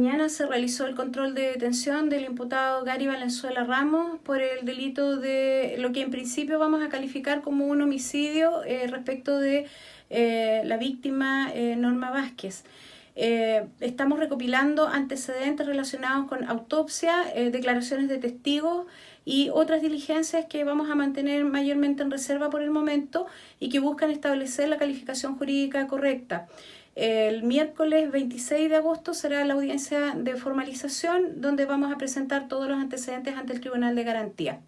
mañana se realizó el control de detención del imputado Gary Valenzuela Ramos por el delito de lo que en principio vamos a calificar como un homicidio eh, respecto de eh, la víctima eh, Norma Vázquez. Estamos recopilando antecedentes relacionados con autopsia, declaraciones de testigos y otras diligencias que vamos a mantener mayormente en reserva por el momento y que buscan establecer la calificación jurídica correcta. El miércoles 26 de agosto será la audiencia de formalización donde vamos a presentar todos los antecedentes ante el Tribunal de Garantía.